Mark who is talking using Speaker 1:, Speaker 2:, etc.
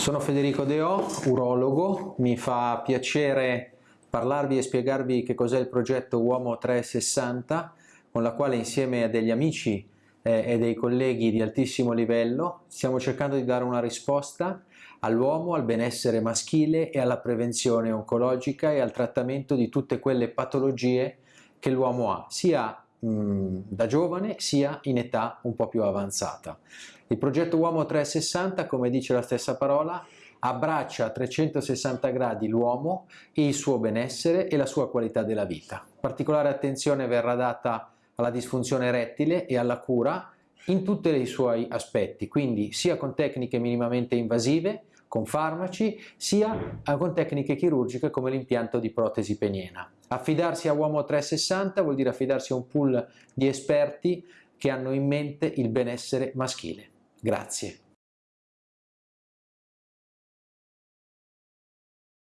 Speaker 1: Sono Federico Deò, urologo, mi fa piacere parlarvi e spiegarvi che cos'è il progetto Uomo 360 con la quale insieme a degli amici eh, e dei colleghi di altissimo livello stiamo cercando di dare una risposta all'uomo, al benessere maschile e alla prevenzione oncologica e al trattamento di tutte quelle patologie che l'uomo ha, sia mh, da giovane sia in età un po' più avanzata. Il progetto Uomo 360, come dice la stessa parola, abbraccia a 360 gradi l'uomo e il suo benessere e la sua qualità della vita. Particolare attenzione verrà data alla disfunzione erettile e alla cura in tutti i suoi aspetti, quindi sia con tecniche minimamente invasive, con farmaci, sia con tecniche chirurgiche come l'impianto di protesi peniena. Affidarsi a Uomo 360 vuol dire affidarsi a un pool di esperti che hanno in mente il benessere maschile. Grazie.